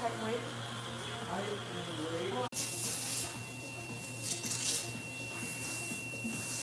Tech Week.